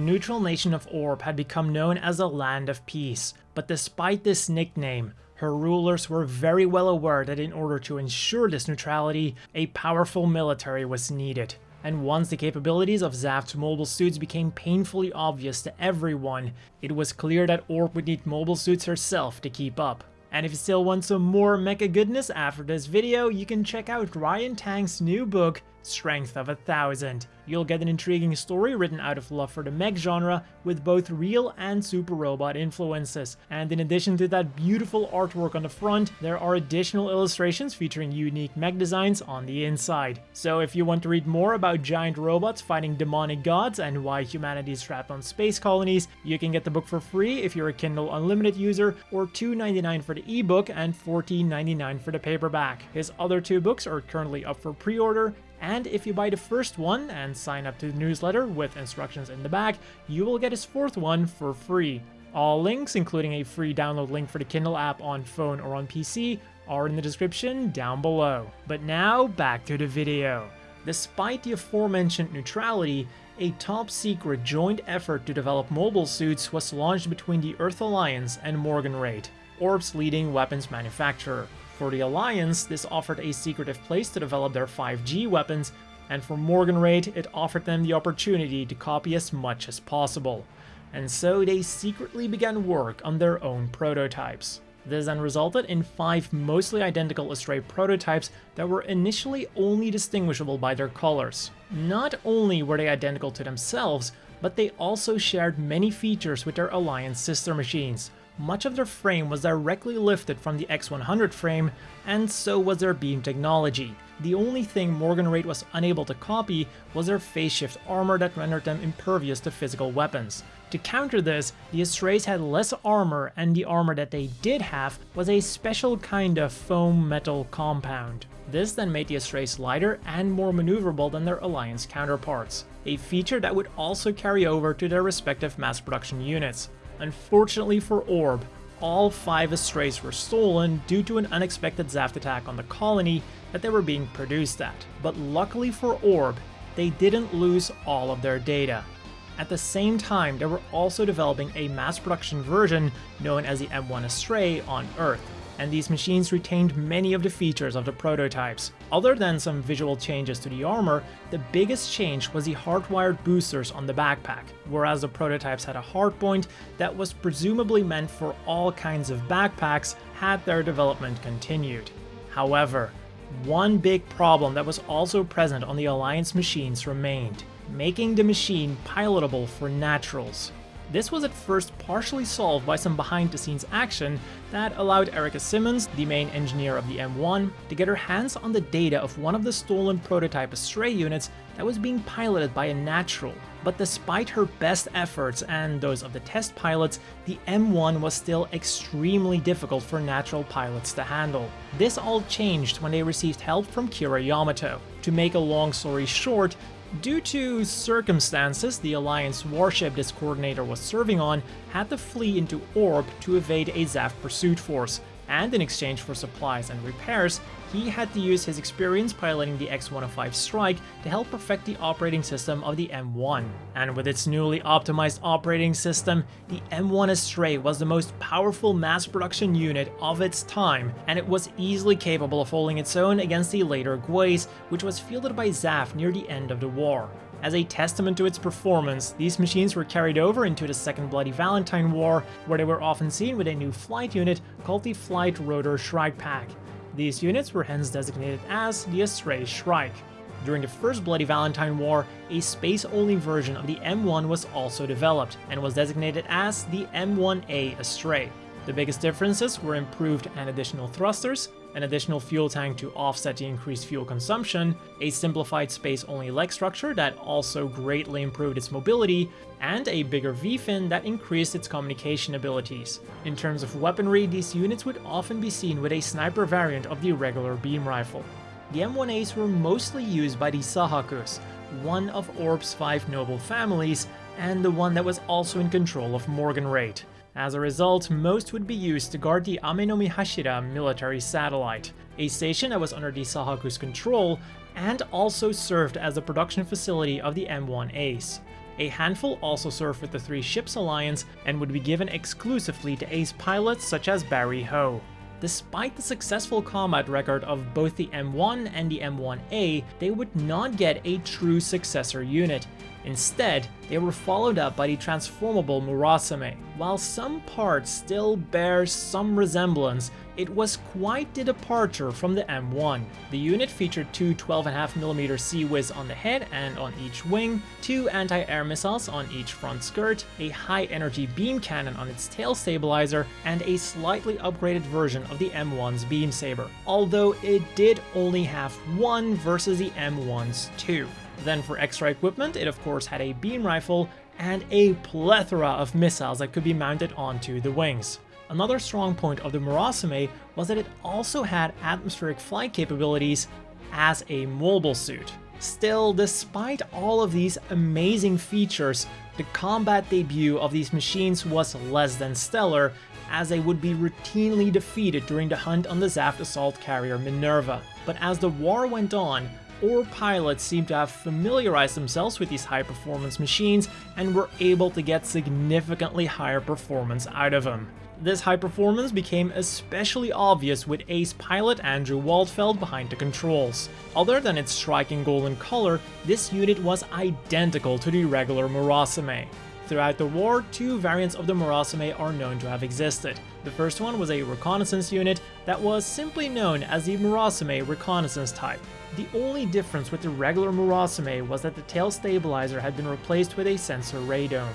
the neutral nation of Orb had become known as a land of peace, but despite this nickname, her rulers were very well aware that in order to ensure this neutrality, a powerful military was needed. And once the capabilities of Zaft's mobile suits became painfully obvious to everyone, it was clear that Orb would need mobile suits herself to keep up. And if you still want some more mecha goodness after this video, you can check out Ryan Tang's new book, Strength of a Thousand. You'll get an intriguing story written out of love for the mech genre with both real and super robot influences. And in addition to that beautiful artwork on the front, there are additional illustrations featuring unique mech designs on the inside. So if you want to read more about giant robots fighting demonic gods and why humanity is trapped on space colonies, you can get the book for free if you're a Kindle Unlimited user, or $2.99 for the ebook and $14.99 for the paperback. His other two books are currently up for pre-order, and if you buy the first one and sign up to the newsletter with instructions in the back, you will get his fourth one for free. All links, including a free download link for the Kindle app on phone or on PC, are in the description down below. But now, back to the video. Despite the aforementioned neutrality, a top-secret joint effort to develop mobile suits was launched between the Earth Alliance and Morgenroete, Orb's leading weapons manufacturer. For the Alliance, this offered a secretive place to develop their 5G weapons, and for Morgenroete, it offered them the opportunity to copy as much as possible. And so they secretly began work on their own prototypes. This then resulted in five mostly identical Astray prototypes that were initially only distinguishable by their colors. Not only were they identical to themselves, but they also shared many features with their Alliance sister machines, much of their frame was directly lifted from the X100 frame, and so was their beam technology. The only thing Morgan Morgenroete was unable to copy was their phase shift armor that rendered them impervious to physical weapons. To counter this, the Astrays had less armor and the armor that they did have was a special kind of foam metal compound. This then made the Astrays lighter and more maneuverable than their Alliance counterparts, a feature that would also carry over to their respective mass production units. Unfortunately for Orb, all five Astrays were stolen due to an unexpected Zaft attack on the colony that they were being produced at. But luckily for Orb, they didn't lose all of their data. At the same time, they were also developing a mass production version known as the M1 Astray on Earth and these machines retained many of the features of the prototypes. Other than some visual changes to the armor, the biggest change was the hardwired boosters on the backpack, whereas the prototypes had a hardpoint that was presumably meant for all kinds of backpacks had their development continued. However, one big problem that was also present on the Alliance machines remained, making the machine pilotable for naturals. This was at first partially solved by some behind-the-scenes action that allowed Erica Simmons, the main engineer of the M1, to get her hands on the data of one of the stolen prototype Astray units that was being piloted by a natural. But despite her best efforts and those of the test pilots, the M1 was still extremely difficult for natural pilots to handle. This all changed when they received help from Kira Yamato. To make a long story short, Due to circumstances, the Alliance warship this coordinator was serving on had to flee into Orb to evade a Zaft pursuit force, and in exchange for supplies and repairs, he had to use his experience piloting the X-105 Strike to help perfect the operating system of the M1. And with its newly optimized operating system, the M1 Astray was the most powerful mass production unit of its time, and it was easily capable of holding its own against the later GuAIZ, which was fielded by Zaft near the end of the war. As a testament to its performance, these machines were carried over into the Second Bloody Valentine War, where they were often seen with a new flight unit called the Flight Rotor Shrike Pack. These units were hence designated as the Astray Shrike. During the First Bloody Valentine War, a space-only version of the M1 was also developed, and was designated as the M1A Astray. The biggest differences were improved and additional thrusters, an additional fuel tank to offset the increased fuel consumption, a simplified space-only leg structure that also greatly improved its mobility, and a bigger V-fin that increased its communication abilities. In terms of weaponry, these units would often be seen with a sniper variant of the regular beam rifle. The M1As were mostly used by the Sahakus, one of Orb's five noble families, and the one that was also in control of Morgan Morgenroete. As a result, most would be used to guard the Ame-no-Mihashira military satellite, a station that was under the Sahaku's control and also served as the production facility of the M1As. A handful also served with the Three Ships Alliance and would be given exclusively to ace pilots such as Barry Ho. Despite the successful combat record of both the M1 and the M1A, they would not get a true successor unit. Instead, they were followed up by the transformable Murasame. While some parts still bear some resemblance, it was quite the departure from the M1. The unit featured two 12.5mm CIWS on the head and on each wing, two anti-air missiles on each front skirt, a high-energy beam cannon on its tail stabilizer, and a slightly upgraded version of the M1's beam saber, although it did only have one versus the M1's two. Then for extra equipment, it of course had a beam rifle and a plethora of missiles that could be mounted onto the wings. Another strong point of the Murasame was that it also had atmospheric flight capabilities as a mobile suit. Still, despite all of these amazing features, the combat debut of these machines was less than stellar, as they would be routinely defeated during the hunt on the Zaft assault carrier Minerva. But as the war went on, or pilots seemed to have familiarized themselves with these high-performance machines and were able to get significantly higher performance out of them. This high performance became especially obvious with ace pilot Andrew Waltfeld behind the controls. Other than its striking golden color, this unit was identical to the regular Murasame. Throughout the war, two variants of the Murasame are known to have existed. The first one was a reconnaissance unit that was simply known as the Murasame Reconnaissance type. The only difference with the regular Murasame was that the tail stabilizer had been replaced with a sensor radome.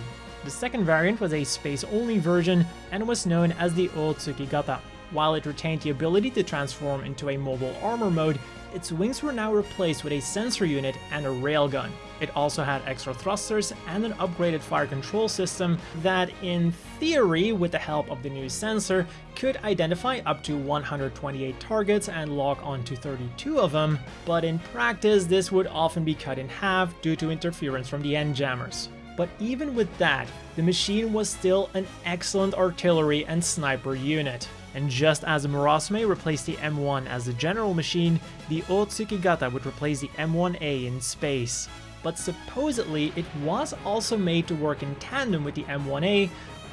The second variant was a space-only version and was known as the Otsukigata. While it retained the ability to transform into a mobile armor mode, its wings were now replaced with a sensor unit and a railgun. It also had extra thrusters and an upgraded fire control system that, in theory, with the help of the new sensor, could identify up to 128 targets and lock onto 32 of them, but in practice this would often be cut in half due to interference from the N-Jammers. But even with that, the machine was still an excellent artillery and sniper unit. And just as the replaced the M1 as the general machine, the Otsukigata would replace the M1A in space. But supposedly, it was also made to work in tandem with the M1A,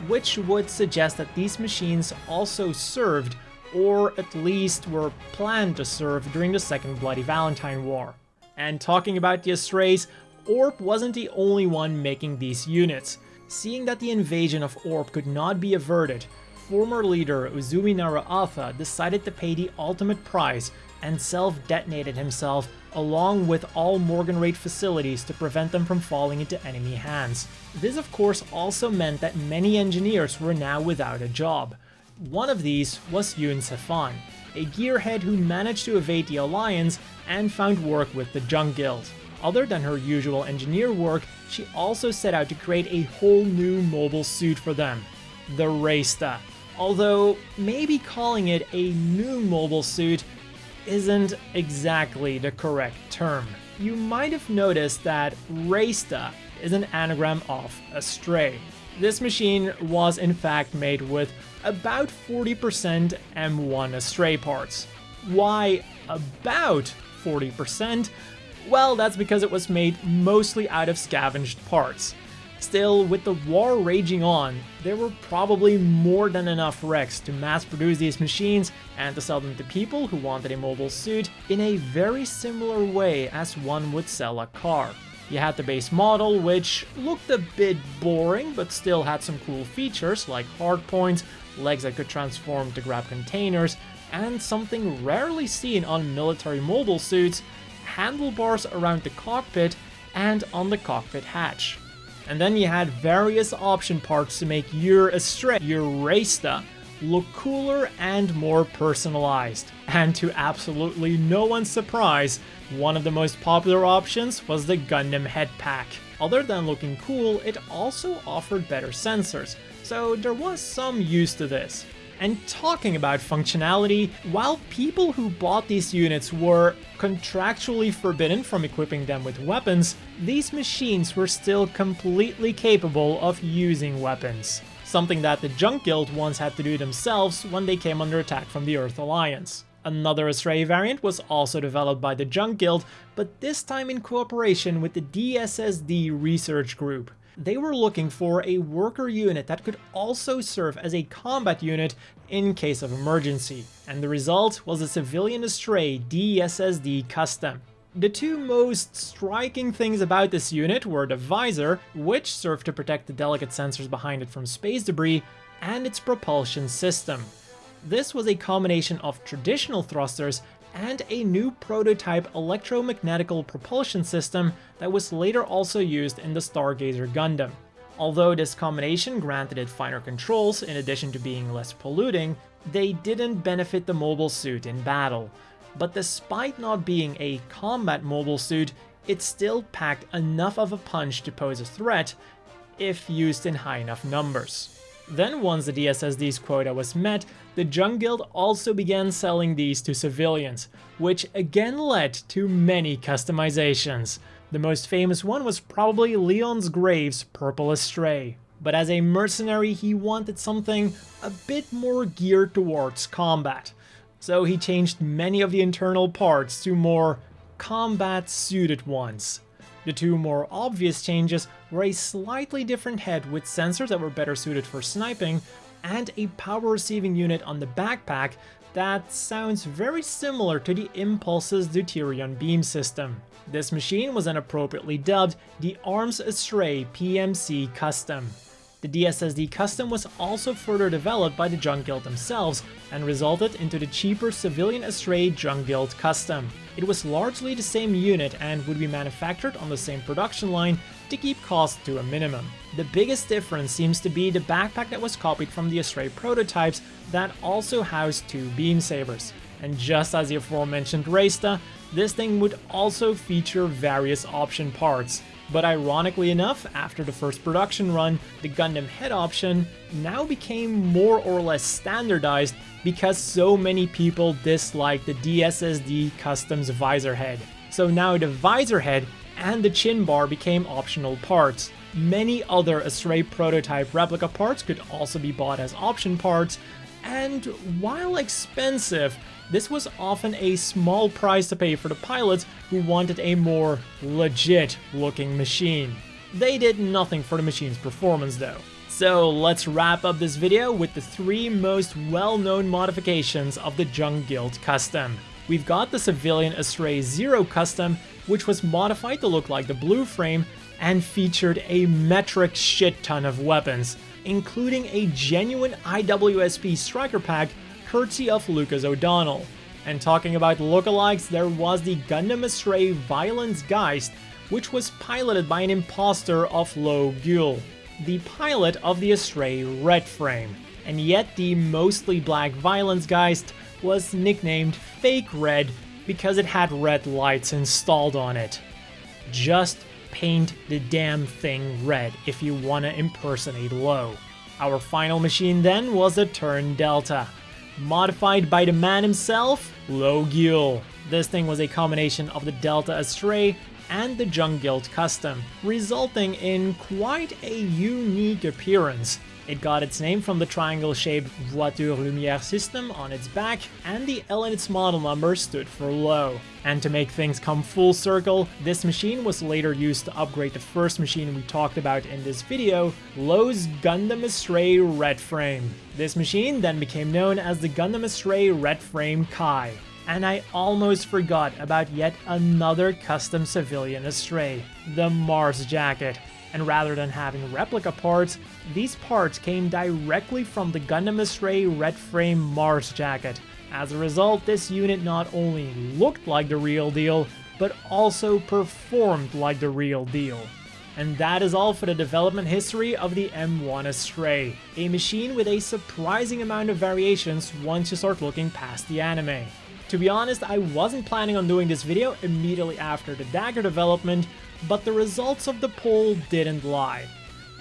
which would suggest that these machines also served, or at least were planned to serve during the Second Bloody Valentine War. And talking about the Astrays, Orb wasn't the only one making these units. Seeing that the invasion of Orb could not be averted, former leader Uzumi Nara Athha decided to pay the ultimate price and self-detonated himself along with all Morgenroete facilities to prevent them from falling into enemy hands. This of course also meant that many engineers were now without a job. One of these was Yun Sefan, a gearhead who managed to evade the Alliance and found work with the Junk Guild. Other than her usual engineer work, she also set out to create a whole new mobile suit for them, the Raysta. Although, maybe calling it a new mobile suit isn't exactly the correct term. You might have noticed that Raysta is an anagram of Astray. This machine was in fact made with about 40% M1 Astray parts. Why about 40%? Well, that's because it was made mostly out of scavenged parts. Still, with the war raging on, there were probably more than enough wrecks to mass produce these machines and to sell them to people who wanted a mobile suit in a very similar way as one would sell a car. You had the base model, which looked a bit boring, but still had some cool features like hardpoints, legs that could transform to grab containers, and something rarely seen on military mobile suits, handlebars around the cockpit and on the cockpit hatch. And then you had various option parts to make your Astray, your Raysta, look cooler and more personalized. And to absolutely no one's surprise, one of the most popular options was the Gundam head pack. Other than looking cool, it also offered better sensors, so there was some use to this. And talking about functionality, while people who bought these units were contractually forbidden from equipping them with weapons, these machines were still completely capable of using weapons. Something that the Junk Guild once had to do themselves when they came under attack from the Earth Alliance. Another Astray variant was also developed by the Junk Guild, but this time in cooperation with the DSSD research group. They were looking for a worker unit that could also serve as a combat unit in case of emergency, and the result was a civilian Astray DSSD Custom. The two most striking things about this unit were the visor, which served to protect the delicate sensors behind it from space debris, and its propulsion system. This was a combination of traditional thrusters and a new prototype electromagnetical propulsion system that was later also used in the Stargazer Gundam. Although this combination granted it finer controls in addition to being less polluting, they didn't benefit the mobile suit in battle. But despite not being a combat mobile suit, it still packed enough of a punch to pose a threat if used in high enough numbers. Then once the DSSD's quota was met, the Junk Guild also began selling these to civilians, which again led to many customizations. The most famous one was probably Leon's Graves' Purple Astray. But as a mercenary, he wanted something a bit more geared towards combat. So he changed many of the internal parts to more combat-suited ones. The two more obvious changes were a slightly different head with sensors that were better suited for sniping, and a power receiving unit on the backpack that sounds very similar to the Impulse's Deuterion beam system. This machine was then appropriately dubbed the Arms Astray PMC Custom. The DSSD Custom was also further developed by the Junk Guild themselves and resulted into the cheaper civilian Astray Junk Guild Custom. It was largely the same unit and would be manufactured on the same production line to keep costs to a minimum. The biggest difference seems to be the backpack that was copied from the Astray prototypes that also housed two beam sabers. And just as the aforementioned Raysta, this thing would also feature various option parts, but ironically enough, after the first production run, the Gundam head option now became more or less standardized because so many people disliked the DSSD Customs visor head. So now the visor head and the chin bar became optional parts. Many other Astray prototype replica parts could also be bought as option parts, and while expensive, this was often a small price to pay for the pilots who wanted a more legit looking machine. They did nothing for the machine's performance though. So let's wrap up this video with the three most well-known modifications of the Junk Guild Custom. We've got the civilian Astray Zero Custom, which was modified to look like the blue frame and featured a metric shit ton of weapons, including a genuine IWSP striker pack courtesy of Lucas O'Donnell. And talking about lookalikes, there was the Gundam Astray Violence Geist, which was piloted by an imposter of Lowe Guele, the pilot of the Astray Red Frame. And yet the mostly black Violence Geist was nicknamed Fake Red because it had red lights installed on it. Just paint the damn thing red if you want to impersonate Lowe. Our final machine then was a Turn Delta, modified by the man himself, Lowe This thing was a combination of the Delta Astray and the Junk Guild Custom, resulting in quite a unique appearance. It got its name from the triangle-shaped Voiture Lumière system on its back, and the L in its model number stood for Lowe. And to make things come full circle, this machine was later used to upgrade the first machine we talked about in this video, Lowe's Gundam Astray Red Frame. This machine then became known as the Gundam Astray Red Frame Kai. And I almost forgot about yet another custom civilian Astray, the Mars Jacket and rather than having replica parts, these parts came directly from the Gundam Astray Red Frame Mars jacket. As a result, this unit not only looked like the real deal, but also performed like the real deal. And that is all for the development history of the M1 Astray, a machine with a surprising amount of variations once you start looking past the anime. To be honest, I wasn't planning on doing this video immediately after the Dagger development, but the results of the poll didn't lie.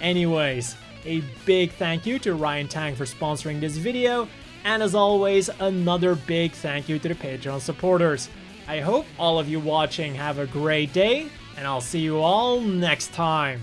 Anyways, a big thank you to Ryan Tang for sponsoring this video, and as always, another big thank you to the Patreon supporters. I hope all of you watching have a great day, and I'll see you all next time.